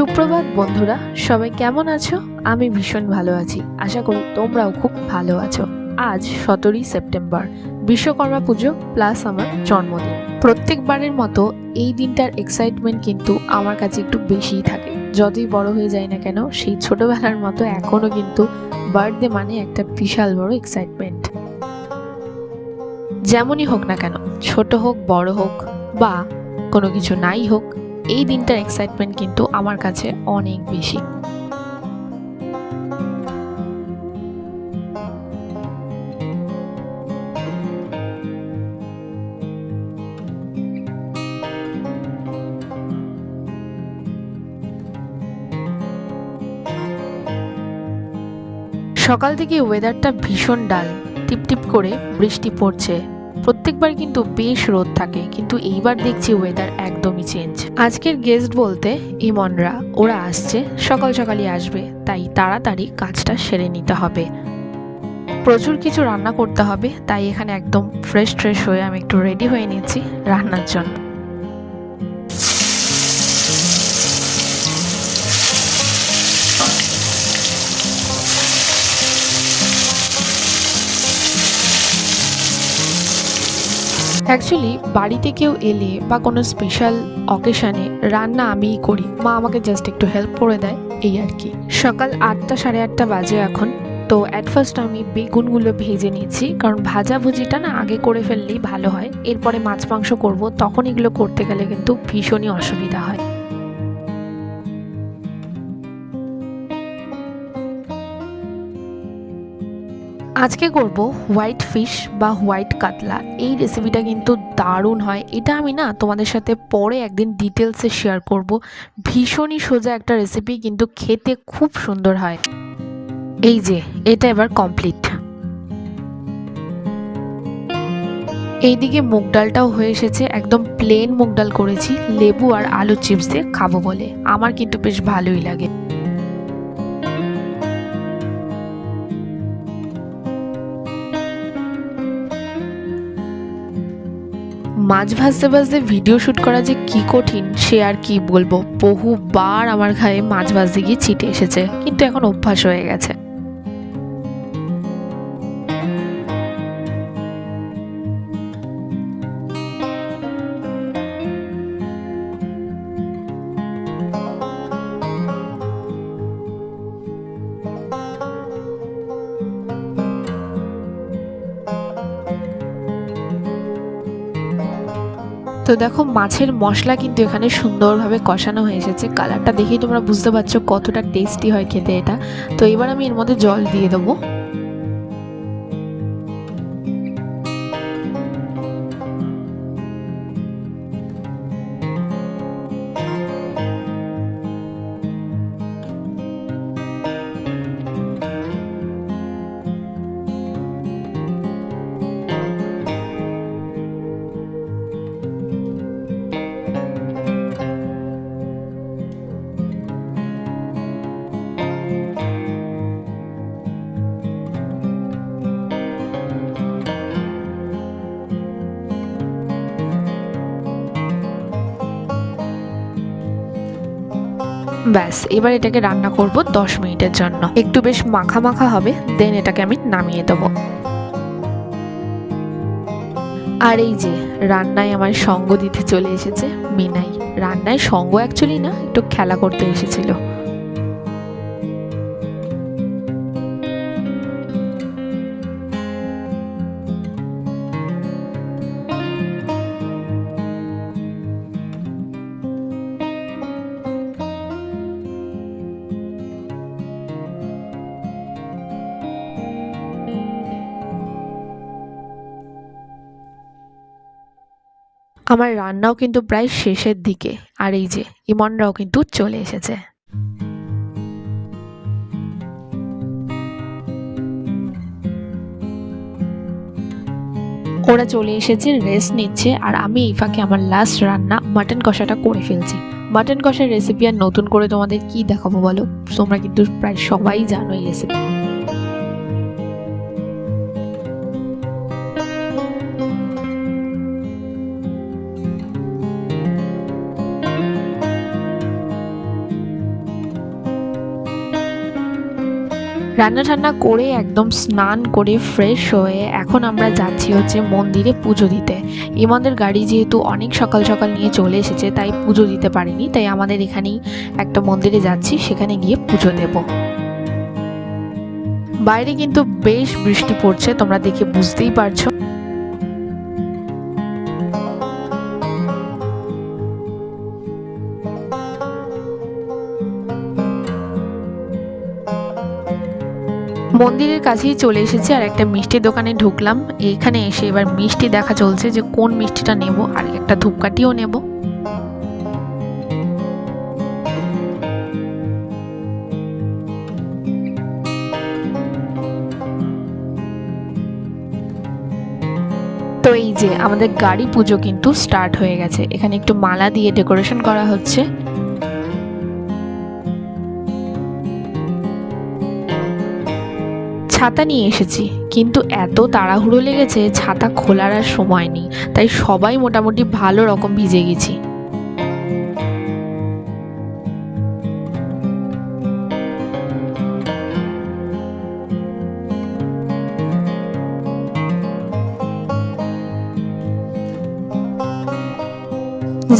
সুপ্রভাত, বন্ধুরা। সবাই কেমন আছো? আমি ভীষণ ভালো আছি। আশা করি তোমরাও খুব ভালো আছো। আজ সতেরোই সেপ্টেম্বর, বিশ্বকর্মা পুজো প্লাস আমার জন্মদিন। প্রত্যেকবারের মতো এই দিনটার এক্সাইটমেন্ট কিন্তু আমার কাছে একটু বেশিই থাকে। যতই বড় হয়ে যায় না কেন, সেই ছোটবেলার মতো এখনও কিন্তু বার্থডে মানে একটা বিশাল বড় এক্সাইটমেন্ট যেমনই হোক না কেন, ছোট হোক, বড় হোক বা কোনো কিছু নাই হোক এই দিনটার এক্সাইটমেন্ট কিন্তু আমার কাছে অনেক বেশি। সকাল থেকে ওয়েদারটা ভীষণ ডাল টিপটিপ করে বৃষ্টি পড়ছে। প্রত্যেকবার কিন্তু বেশ রোদ থাকে, কিন্তু এইবার দেখছি ওয়েদার একদমই চেঞ্জ আজকের গেস্ট বলতে ইমনরা, ওরা আসছে, সকাল সকালই আসবে, তাই তাড়াতাড়ি কাজটা সেরে নিতে হবে। প্রচুর কিছু রান্না করতে হবে, তাই এখানে একদম ফ্রেশ ফ্রেশ হয়ে আমি একটু রেডি হয়ে নিচ্ছি রান্নার জন্য। অ্যাকচুয়ালি বাড়িতে কেউ এলে বা কোনো স্পেশাল অকেশানে রান্না আমিই করি। মা আমাকে জাস্ট একটু হেল্প করে দেয়, এই আর কি। সকাল আটটা সাড়ে আটটা বাজে এখন। তো অ্যাট ফার্স্ট আমি বেগুনগুলো ভেজে নিয়েছি, কারণ ভাজা ভুজিটা না আগে করে ফেললেই ভালো হয়। এরপরে মাছ মাংস করব, তখন এগুলো করতে গেলে কিন্তু ভীষণই অসুবিধা হয়। আজকে করব হোয়াইট ফিশ বা হোয়াইট কাতলা। এই রেসিপিটা কিন্তু দারুণ হয়। এটা আমি না তোমাদের সাথে পরে একদিন ডিটেলসে শেয়ার করব। ভীষণই সোজা একটা রেসিপি কিন্তু খেতে খুব সুন্দর হয়। এই যে, এটা এবার কমপ্লিট এইদিকে মুগ ডালটাও হয়ে এসেছে। একদম প্লেন মুগ ডাল করেছি। লেবু আর আলু চিপস দিয়ে খাব বলে। আমার কিন্তু বেশ ভালোই লাগে। মাছ ভাজতে ভাজতে ভিডিও শ্যুট করা যে কি কঠিন, সে আর কি বলব? বহুবার আমার ঘায়ে মাছ ভাজতে গিয়ে ছিটে এসেছে, কিন্তু এখন অভ্যাস হয়ে গেছে। তো দেখো মাছের মশলা কিন্তু এখানে সুন্দরভাবে কষানো হয়ে এসেছে। কালারটা দেখেই তোমরা বুঝতে পারছ কতটা টেস্টি হয় খেতে এটা। তো এবার আমি এর মধ্যে জল দিয়ে দেবো। ব্যাস, এবার এটাকে রান্না করব দশ মিনিটের জন্য। একটু বেশ মাখা মাখা হবে, দেন এটাকে আমি নামিয়ে দেবো। আর এই যে, রান্নায় আমার সঙ্গ দিতে চলে এসেছে মিনাই। রান্নায় সঙ্গ অ্যাকচুয়ালি না, একটু খেলা করতে এসেছিল। আমার রান্নাও কিন্তু প্রায় শেষের দিকে। আর এই যে, ইমনরাও কিন্তু চলে এসেছে। ওরা চলে এসেছে রেস্ট নিচ্ছে, আর আমি এই ফাঁকে আমার লাস্ট রান্না মাটন কষাটা করে ফেলছি। মাটন কষার রেসিপি আর নতুন করে তোমাদের কি দেখাবো বলো? তোমরা কিন্তু প্রায় সবাই জানো এই রেসিপি রান্না টান্না করে একদম স্নান করে ফ্রেশ হয়ে এখন আমরা যাচ্ছি হচ্ছে মন্দিরে পুজো দিতে। ইমাদের গাড়ি যেহেতু অনেক সকাল সকাল নিয়ে চলে এসেছে, তাই পুজো দিতে পারিনি, তাই আমাদের এখানেই একটা মন্দিরে যাচ্ছি, সেখানে গিয়ে পুজো দেব। বাইরে কিন্তু বেশ বৃষ্টি পড়ছে, তোমরা দেখে বুঝতেই পারছ। মন্দিরের কাছেই চলে এসেছি আর একটা মিষ্টির দোকানে ঢুকলাম। এইখানে এসে এবার মিষ্টি দেখা চলছে যে কোন মিষ্টিটা নেব আর একটা ধূপকাঠিও নেব। তো এই যে আমাদের গাড়ি পুজো কিন্তু স্টার্ট হয়ে গেছে। এখানে একটু মালা দিয়ে ডেকোরেশন করা হচ্ছে। ছাতা নিয়ে এসেছি। কিন্তু এত তাড়াহুড়ো লেগেছে, ছাতা খোলার আর সময় নেই। তাই সবাই মোটামুটি ভালো রকম ভিজে গেছি।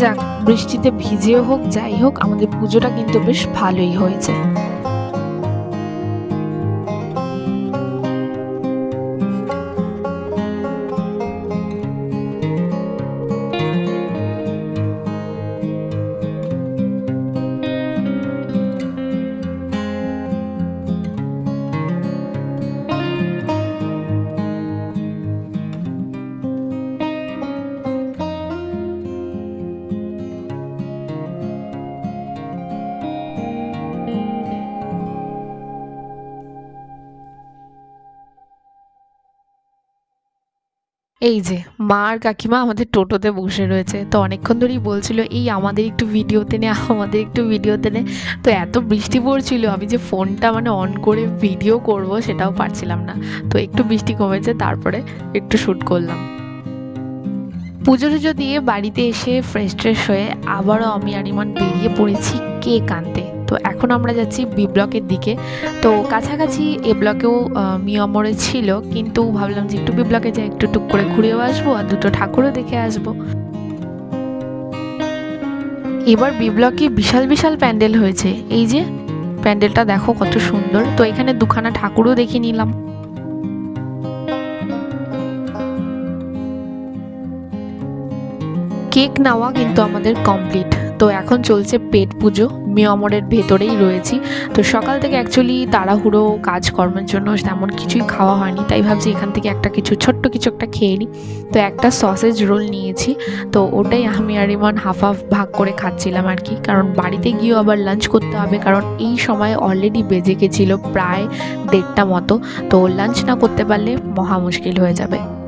যাক, বৃষ্টিতে ভিজেও হোক, যাই হোক, আমাদের পুজোটা কিন্তু বেশ ভালোই হয়েছে। এই যে, মা আর কাকিমা আমাদের টোটোতে বসে রয়েছে। তো অনেকক্ষণ ধরেই বলছিল, এই আমাদের একটু ভিডিওতে নে, আমাদের একটু ভিডিওতে নে। তো এত বৃষ্টি পড়ছিল, আমি যে ফোনটা মানে অন করে ভিডিও করব সেটাও পারছিলাম না। তো একটু বৃষ্টি কমেছে, তারপরে একটু শ্যুট করলাম। পুজো টুজো দিয়ে বাড়িতে এসে ফ্রেশ ট্রেশ হয়ে আবারও আমি আর ইমান বেরিয়ে পড়েছি কেক আনতে। তো এখন আমরা যাচ্ছি বি ব্লকের দিকে। তো কাছাকাছি এ ব্লকেও মিয়মরে ছিল, কিন্তু ভাবলাম যে একটু বি ব্লকে যাই, একটু টুক করে ঘুরেও আসব আর দুটো ঠাকুরও দেখে আসব। এবার বি ব্লকে বিশাল বিশাল প্যান্ডেল হয়েছে। এই যে, প্যান্ডেলটা দেখো কত সুন্দর। তো এখানে দুখানা ঠাকুরও দেখে নিলাম। কেক নেওয়া কিন্তু আমাদের কমপ্লিট। তো এখন চলছে পেট পুজো। মিয়মরের ভেতরেই রয়েছি। তো সকাল থেকে অ্যাকচুয়ালি তাড়াহুড়ো কাজকর্মের জন্য তেমন কিছুই খাওয়া হয়নি। তাই ভাবছি এখান থেকে একটা কিছু, ছোট্ট কিছু একটা খেয়ে নিই। তো একটা সসেজ রোল নিয়েছি। তো ওটাই আমি আর ইমান হাফ হাফ ভাগ করে খাচ্ছিলাম আর কি। কারণ বাড়িতে গিয়েও আবার লাঞ্চ করতে হবে। কারণ এই সময় অলরেডি বেজে গেছিল প্রায় দেড়টা মতো। তো লাঞ্চ না করতে পারলে মহা মুশকিল হয়ে যাবে।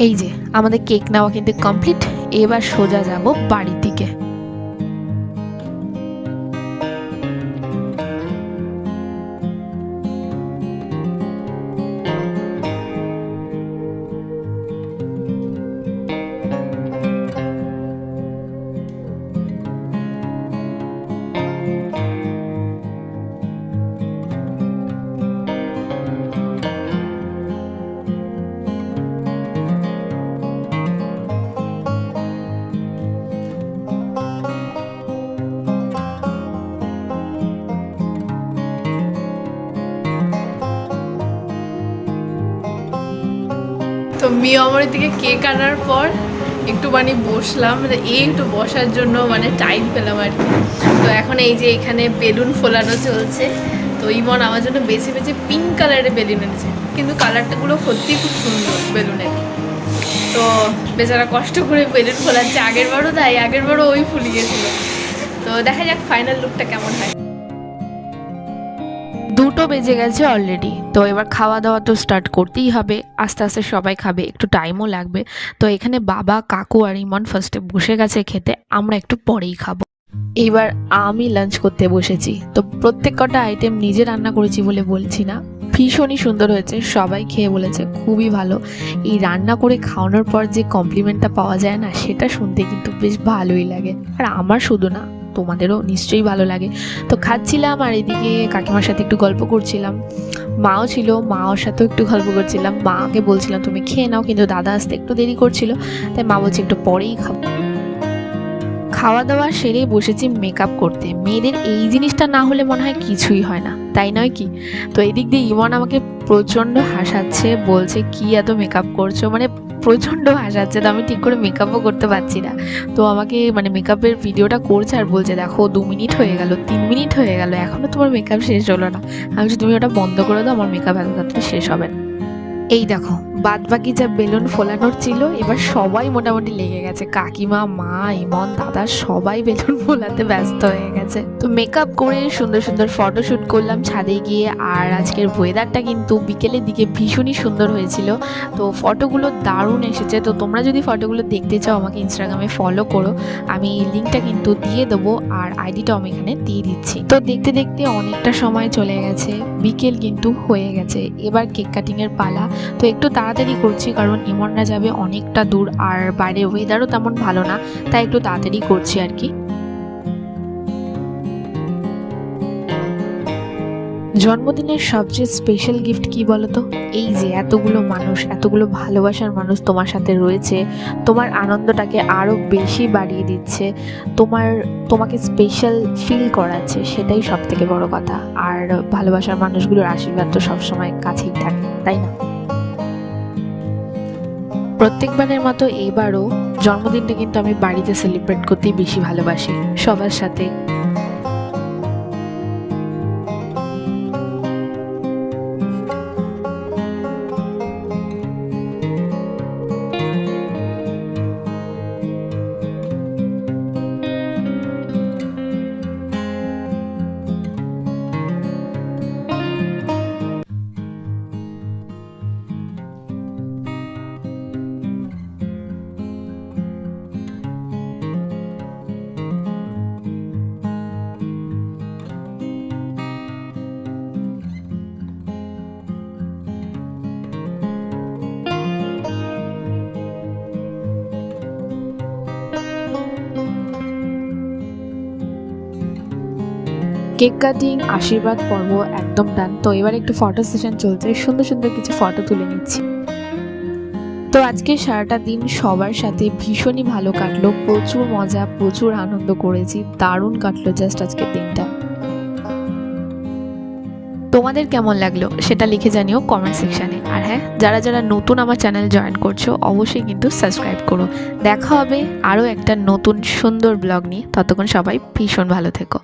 এই যে আমাদের কেক নেওয়া কিন্তু কমপ্লিট এবার সোজা যাব বাড়ির তো মিয়মরের দিকে কেক আনার পর বসলাম মানে এই একটু বসার জন্য মানে টাইম পেলাম আর কি। তো এখন এই যে এখানে বেলুন ফোলানো চলছে, তো ইমন আমার জন্য বেছে বেছে পিঙ্ক কালারের বেলুন এনেছে। কিন্তু কালারটাগুলো সত্যিই খুব সুন্দর বেলুনের। তো বেচারা কষ্ট করে বেলুন ফোলাচ্ছে আগের বারও তাই আগের বারও ওই ফুলিয়েছিল। তো দেখা যাক ফাইনাল লুকটা কেমন হয়। দুটো বেজে গেছে অলরেডি তো এবার খাওয়া দাওয়া তো স্টার্ট করতেই হবে। আস্তে আস্তে সবাই খাবে, একটু টাইমও লাগবে। তো এখানে বাবা, কাকু আর ইমন ফার্স্টে বসে গেছে খেতে, আমরা একটু পরেই খাব। এইবার আমি লাঞ্চ করতে বসেছি। তো প্রত্যেক কটা আইটেম নিজে রান্না করেছি বলে বলছি না। ভীষণই সুন্দর হয়েছে, সবাই খেয়ে বলেছে, খুবই ভালো। এই রান্না করে খাওয়ানোর পর যে কমপ্লিমেন্টটা পাওয়া যায় না, সেটা শুনতে কিন্তু বেশ ভালোই লাগে। আর আমার শুধু না তোমাদেরও নিশ্চয়ই ভালো লাগে। তো খাচ্ছিলাম আর এদিকে কাকিমার সাথে একটু গল্প করছিলাম। মাও ছিল, মাওর সাথেও একটু গল্প করছিলাম। মাকে বলছিলাম, তুমি খেয়ে নাও। কিন্তু দাদা আসতে একটু দেরি করছিল। তাই মা বলছে, একটু পরেই খাব। খাওয়া দাওয়া সেরে বসেছি মেকআপ করতে। মেয়েদের এই জিনিসটা না হলে মনে হয় কিছুই হয় না। তাই নয় কি? তো এই দিক দিয়ে ইমন আমাকে প্রচণ্ড হাসাচ্ছে, বলছে, কি এত মেকআপ করছ? মানে প্রচণ্ড হাসাচ্ছে তো আমি ঠিক করে মেকআপও করতে পারছি না। তো আমাকে মানে মেকআপের ভিডিওটা করছে আর বলছে, দেখো, দু মিনিট হয়ে গেল, তিন মিনিট হয়ে গেল এখনও তোমার মেকআপ শেষ হলো না। আমি তুমি ওটা বন্ধ করে দাও, আমার মেকআপ এত তাড়াতাড়ি শেষ হবে না। এই দেখো বাদ বাকি যা বেলুন ফোলানোর ছিল, এবার সবাই মোটামুটি লেগে গেছে। কাকিমা, মা, ইমন, দাদা সবাই বেলুন ফোলাতে ব্যস্ত হয়ে গেছে। তো মেকআপ করে সুন্দর সুন্দর ফটোশ্যুট করলাম ছাদে গিয়ে, আর আজকের ওয়েদারটা কিন্তু বিকেলের দিকে ভীষণই সুন্দর হয়েছিল। তো ফটোগুলো দারুণ এসেছে। তো তোমরা যদি ফটোগুলো দেখতে চাও, আমাকে ইনস্টাগ্রামে ফলো করো। আমি লিঙ্কটা কিন্তু দিয়ে দেবো, আর আইডিটাও আমি এখানে দিয়ে দিচ্ছি। তো দেখতে দেখতে অনেকটা সময় চলে গেছে। বিকেল কিন্তু হয়ে গেছে। এবার কেক কাটিংয়ের পালা। তো একটু তাড়াতাড়ি করছি, কারণ ইমনরা যাবে অনেকটা দূর আর বাইরে ওয়েদারও তেমন ভালো না, তাই একটু তাড়াতাড়ি করছি আর কি। জন্মদিনের সবচেয়ে স্পেশাল গিফট কি বলতো? এই যে এতগুলো মানুষ, এতগুলো ভালোবাসার মানুষ তোমার সাথে রয়েছে, তোমার আনন্দটাকে আরও বেশি বাড়িয়ে দিচ্ছে, তোমার, তোমাকে স্পেশাল ফিল করাচ্ছে, সেটাই সব থেকে বড় কথা। আর ভালোবাসার মানুষগুলোর আশীর্বাদ তো সবসময় কাছেই থাকে, তাই না? প্রত্যেকবারের মতো এইবারও জন্মদিনটা কিন্তু আমি বাড়িতে সেলিব্রেট করতেই বেশি ভালোবাসি। সবার সাথে কেক কাটিং, আশীর্বাদ পর্ব একদম ডান তো এবার একটু ফটো সেশন চলছে। সুন্দর সুন্দর কিছু ফটো তুলে নিচ্ছি। তো আজকে সারাটা দিন সবার সাথে ভীষণই ভালো কাটলো। প্রচুর মজা, প্রচুর আনন্দ করেছি। দারুণ কাটলো জাস্ট আজকের দিনটা। তোমাদের কেমন লাগল সেটা লিখে জানিও কমেন্ট সেকশানে আর হ্যাঁ যারা যারা নতুন আমার চ্যানেল জয়েন করছ, অবশ্যই কিন্তু সাবস্ক্রাইব করো। দেখা হবে আরও একটা নতুন সুন্দর ব্লগ নিয়ে। ততক্ষণ সবাই ভীষণ ভালো থেকো।